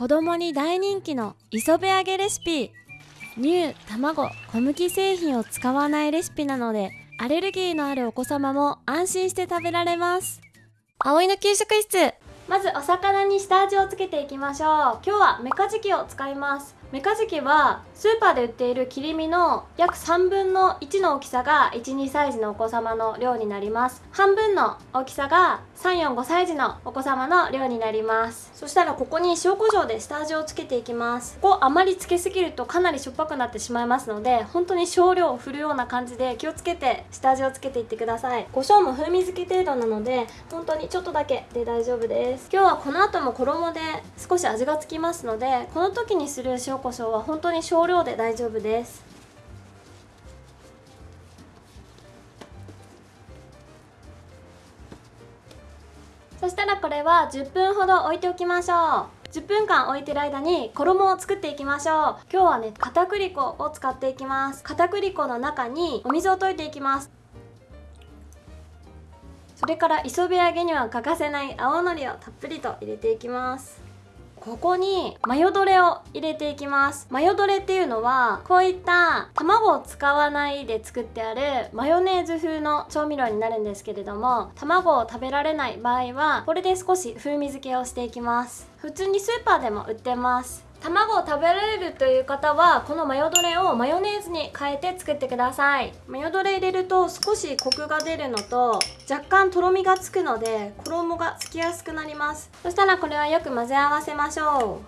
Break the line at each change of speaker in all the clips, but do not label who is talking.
子供に大人気の磯辺揚げレシピ。乳卵小麦製品を使わないレシピなのでアレルギーのあるお子様も安心して食べられます。葵の給食室。まずお魚に下味をつけていきましょう。今日はメカジキを使いますメカジキはスーパーで売っている切り身の約3分の1の大きさが12サイズのお子様の量になります。半分の大きさが345サイズのお子様の量になります。そしたらここに塩コショウで下味をつけていきます。ここあまりつけすぎるとかなりしょっぱくなってしまいますので本当に少量を振るような感じで気をつけて下味をつけていってください。胡椒も風味付け程度なので本当にちょっとだけで大丈夫です。今日はこの後も衣で少し味がつきますのでこの時にする塩コショウは本当に少量で大丈夫です。そしたらこれは10分ほど置いておきましょう。10分間置いてる間に衣を作っていきましょう。今日はね片栗粉を使っていきます。片栗粉の中にお水を溶いていきます。それから磯辺揚げには欠かせない青のりをたっぷりと入れていきます。ここにマヨドレを入れていきます。マヨドレっていうのはこういった卵を使わないで作ってあるマヨネーズ風の調味料になるんですけれども卵を食べられない場合はこれで少し風味付けをしていきます。普通にスーパーでも売ってます。卵を食べられるという方はこのマヨドレをマヨネーズに変えて作ってください。マヨドレ入れると少しコクが出るのと若干とろみがつくので衣がつきやすくなります。そしたらこれはよく混ぜ合わせましょ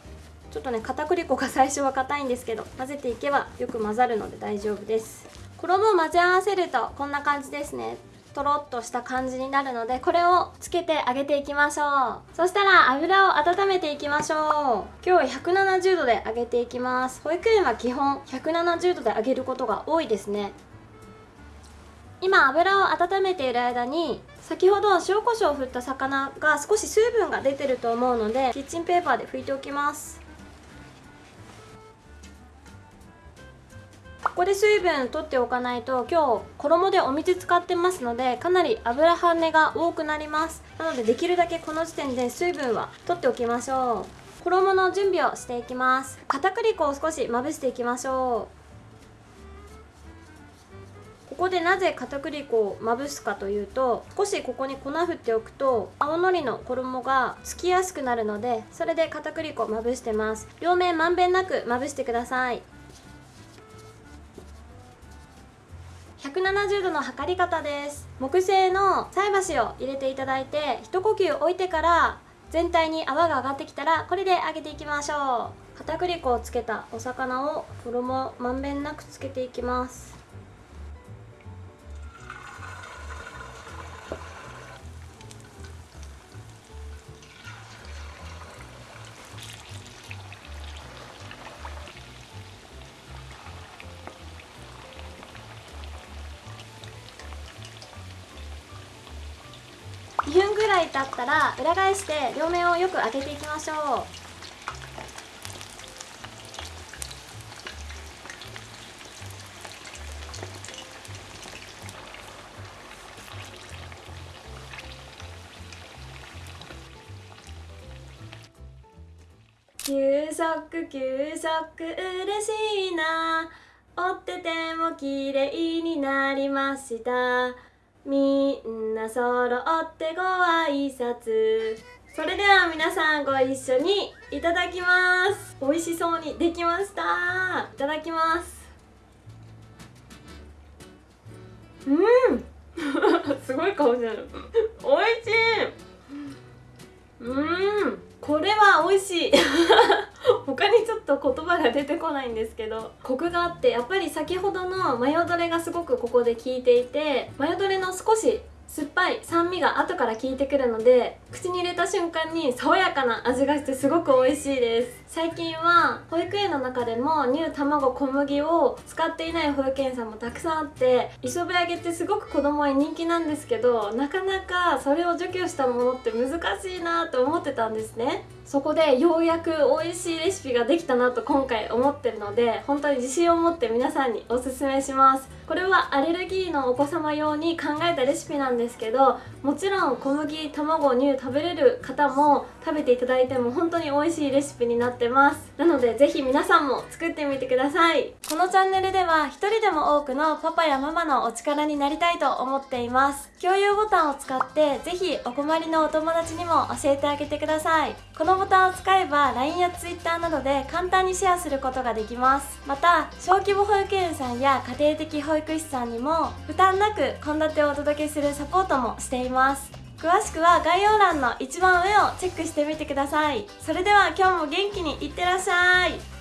う。ちょっとね片栗粉が最初は硬いんですけど混ぜていけばよく混ざるので大丈夫です。衣を混ぜ合わせるとこんな感じですね。とろっとした感じになるのでこれをつけて揚げていきましょう。そしたら油を温めていきましょう。今日は170度で揚げていきます。保育園は基本170度で揚げることが多いですね。今油を温めている間に先ほど塩コショウを振った魚が少し水分が出てると思うのでキッチンペーパーで拭いておきます。ここで水分取っておかないと今日衣でお水使ってますのでかなり油跳ねが多くなります。なのでできるだけこの時点で水分は取っておきましょう。衣の準備をしていきます。片栗粉を少しまぶしていきましょう。ここでなぜ片栗粉をまぶすかというと少しここに粉振っておくと青のりの衣がつきやすくなるのでそれで片栗粉まぶしてます。両面まんべんなくまぶしてください。170度の測り方です。木製の菜箸を入れていただいて一呼吸置いてから全体に泡が上がってきたらこれで揚げていきましょう。片栗粉をつけたお魚を衣まんべんなくつけていきます。2分ぐらい経ったら裏返して両面をよく揚げていきましょう。給食給食嬉しいな。折ってても綺麗になりました。みんな揃ってご挨拶。それでは皆さんご一緒にいただきます。美味しそうにできました。いただきます。うん。すごい顔してる。美味しい。うん。これは美味しい。他にちょっと言葉が出てこないんですけどコクがあってやっぱり先ほどのマヨドレがすごくここで効いていてマヨドレの少し酸っぱい酸味が後から効いてくるので口に入れた瞬間に爽やかな味がしてすごく美味しいです。最近は保育園の中でも乳卵小麦を使っていない保育園さんもたくさんあって磯辺揚げってすごく子供に人気なんですけどなかなかそれを除去したものって難しいなと思ってたんですね。そこでようやく美味しいレシピができたなと今回思ってるので本当に自信を持って皆さんにおすすめします。これはアレルギーのお子様用に考えたレシピなんですけどもちろん小麦卵乳食べれる方も食べていただいても本当に美味しいレシピになってます。なのでぜひ皆さんも作ってみてください。このチャンネルでは一人でも多くのパパやママのお力になりたいと思っています。共有ボタンを使ってぜひお困りのお友達にも教えてあげてください。のボタンを使えば LINE や Twitter などで簡単にシェアすることができます。また小規模保育園さんや家庭的保育士さんにも負担なく献立をお届けするサポートもしています。詳しくは概要欄の一番上をチェックしてみてください。それでは今日も元気にいってらっしゃい。